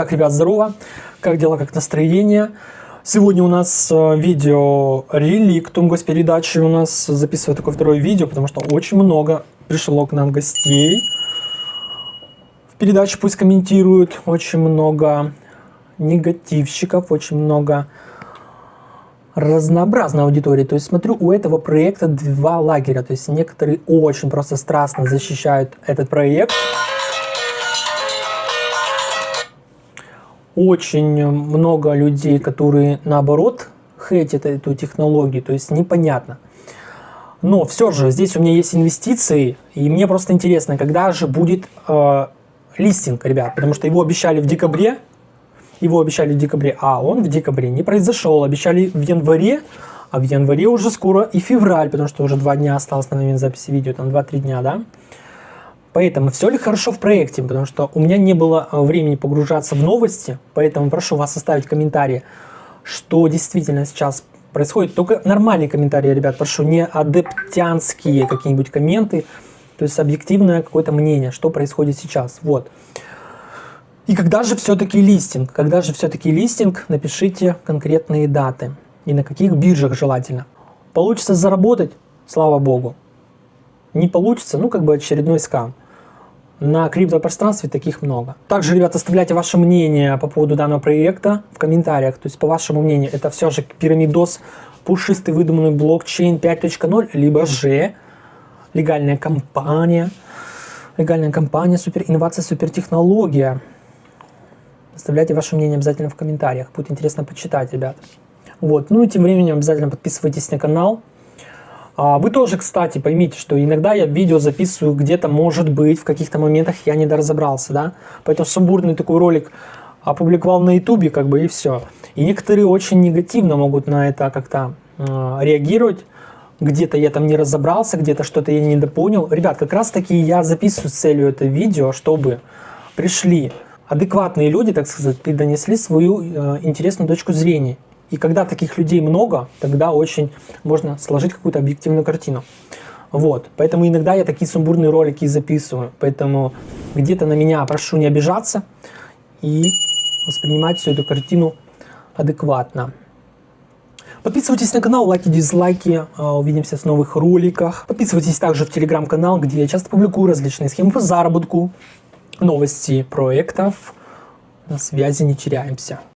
Так, ребят, здорово. Как дела, как настроение? Сегодня у нас э, видео реликтум госпередачи. У нас записываю такое второе видео, потому что очень много пришло к нам гостей. В передаче пусть комментируют. Очень много негативщиков, очень много разнообразной аудитории. То есть смотрю, у этого проекта два лагеря. То есть некоторые очень просто страстно защищают этот проект. Очень много людей, которые наоборот хейтят эту технологию, то есть непонятно. Но все же здесь у меня есть инвестиции, и мне просто интересно, когда же будет э, листинг, ребят, потому что его обещали в декабре, его обещали в декабре, а он в декабре не произошел, обещали в январе, а в январе уже скоро и февраль, потому что уже два дня осталось на момент записи видео, там 2-3 дня, да. Поэтому все ли хорошо в проекте, потому что у меня не было э, времени погружаться в новости, поэтому прошу вас оставить комментарии, что действительно сейчас происходит. Только нормальные комментарии, ребят, прошу, не адептянские какие-нибудь комменты, то есть объективное какое-то мнение, что происходит сейчас. Вот. И когда же все-таки листинг? Когда же все-таки листинг? Напишите конкретные даты. И на каких биржах желательно. Получится заработать? Слава богу. Не получится? Ну, как бы очередной скам. На криптопространстве таких много. Также, ребята, оставляйте ваше мнение по поводу данного проекта в комментариях. То есть, по вашему мнению, это все же пирамидос, пушистый выдуманный блокчейн 5.0, либо же легальная компания, легальная компания, супер инновация, супер технология. Оставляйте ваше мнение обязательно в комментариях. Будет интересно почитать, ребят. Вот. Ну и тем временем обязательно подписывайтесь на канал. А, вы тоже, кстати, поймите, что иногда я видео записываю где-то, может быть, в каких-то моментах я не доразобрался, да, поэтому сумбурный такой ролик опубликовал на ютубе, как бы, и все. И некоторые очень негативно могут на это как-то э, реагировать, где-то я там не разобрался, где-то что-то я недопонял. Ребят, как раз таки я записываю целью это видео, чтобы пришли адекватные люди, так сказать, и донесли свою э, интересную точку зрения. И когда таких людей много, тогда очень можно сложить какую-то объективную картину. Вот, поэтому иногда я такие сумбурные ролики записываю, поэтому где-то на меня прошу не обижаться и воспринимать всю эту картину адекватно. Подписывайтесь на канал, лайки, дизлайки, а, увидимся в новых роликах. Подписывайтесь также в телеграм-канал, где я часто публикую различные схемы по заработку, новости проектов. На связи не теряемся.